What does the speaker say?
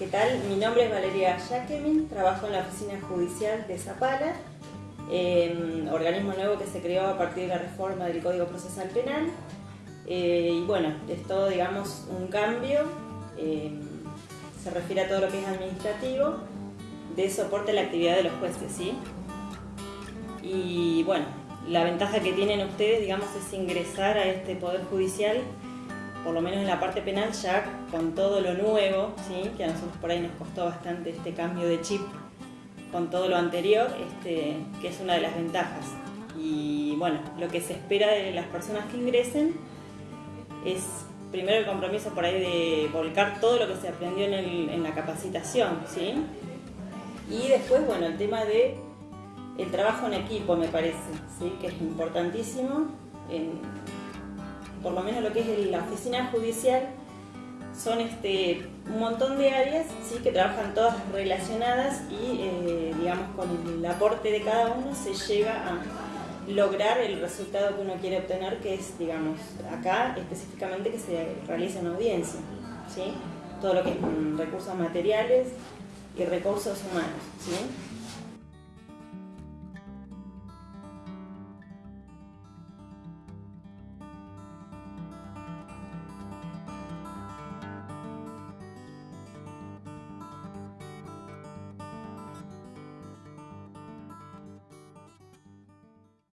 ¿Qué tal? Mi nombre es Valeria Jacquemin, trabajo en la Oficina Judicial de Zapala, eh, organismo nuevo que se creó a partir de la reforma del Código Procesal Penal. Eh, y bueno, es todo, digamos, un cambio, eh, se refiere a todo lo que es administrativo, de soporte a la actividad de los jueces, ¿sí? Y bueno, la ventaja que tienen ustedes, digamos, es ingresar a este Poder Judicial por lo menos en la parte penal, ya con todo lo nuevo, ¿sí? que a nosotros por ahí nos costó bastante este cambio de chip con todo lo anterior, este, que es una de las ventajas. Y bueno, lo que se espera de las personas que ingresen es primero el compromiso por ahí de volcar todo lo que se aprendió en, la capacitación, ¿sí? Y después, bueno, el tema de el trabajo en equipo me parece, ¿sí? que es importantísimo por lo menos lo que es la oficina judicial, son este, un montón de áreas ¿sí? que trabajan todas relacionadas y eh, digamos con el aporte de cada uno se llega a lograr el resultado que uno quiere obtener, que es, digamos, acá específicamente que se realice una audiencia, ¿sí? todo lo que es recursos materiales y recursos humanos. ¿sí?